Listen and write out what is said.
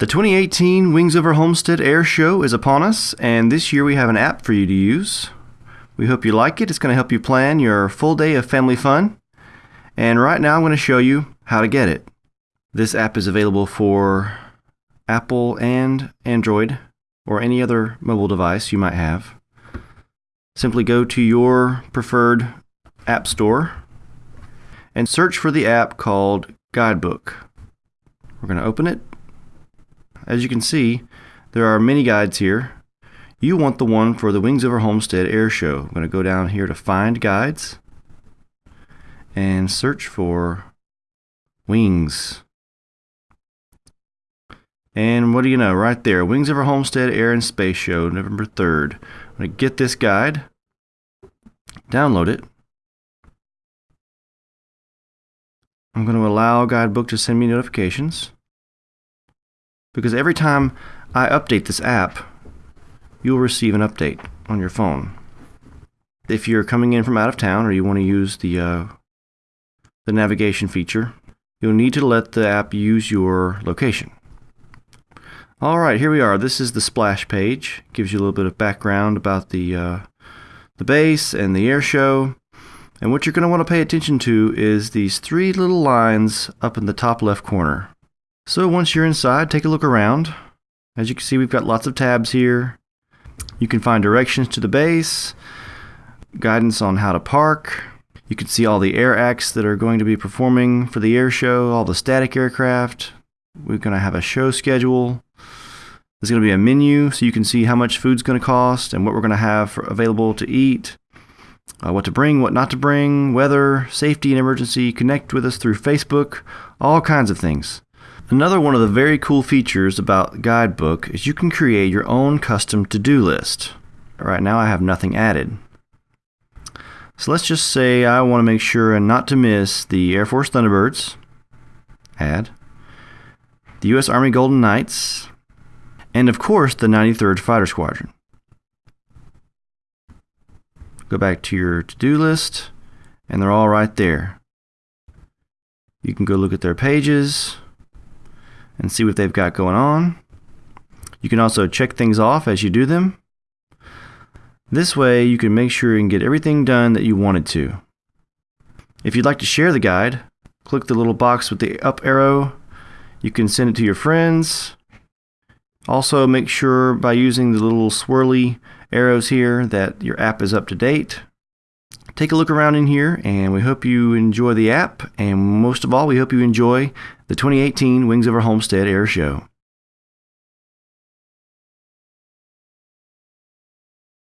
The 2018 Wings Over Homestead Air Show is upon us, and this year we have an app for you to use. We hope you like it. It's going to help you plan your full day of family fun. And right now I'm going to show you how to get it. This app is available for Apple and Android or any other mobile device you might have. Simply go to your preferred app store and search for the app called Guidebook. We're going to open it. As you can see, there are many guides here. You want the one for the Wings Over Homestead Air Show. I'm going to go down here to Find Guides and search for Wings. And what do you know, right there, Wings Over Homestead Air and Space Show, November 3rd. I'm going to get this guide, download it. I'm going to allow Guidebook to send me notifications because every time I update this app, you'll receive an update on your phone. If you're coming in from out of town or you want to use the uh, the navigation feature, you'll need to let the app use your location. Alright, here we are. This is the splash page. Gives you a little bit of background about the, uh, the base and the air show. And what you're going to want to pay attention to is these three little lines up in the top left corner. So once you're inside, take a look around. As you can see, we've got lots of tabs here. You can find directions to the base, guidance on how to park. You can see all the air acts that are going to be performing for the air show, all the static aircraft. We're going to have a show schedule. There's going to be a menu so you can see how much food's going to cost and what we're going to have available to eat, uh, what to bring, what not to bring, weather, safety and emergency, connect with us through Facebook, all kinds of things. Another one of the very cool features about Guidebook is you can create your own custom to-do list. Right now I have nothing added. So let's just say I want to make sure and not to miss the Air Force Thunderbirds, add, the U.S. Army Golden Knights, and of course the 93rd Fighter Squadron. Go back to your to-do list, and they're all right there. You can go look at their pages and see what they've got going on. You can also check things off as you do them. This way you can make sure you get everything done that you wanted to. If you'd like to share the guide, click the little box with the up arrow. You can send it to your friends, also make sure by using the little swirly arrows here that your app is up to date. Take a look around in here and we hope you enjoy the app and most of all we hope you enjoy the 2018 Wings Over Homestead Air Show.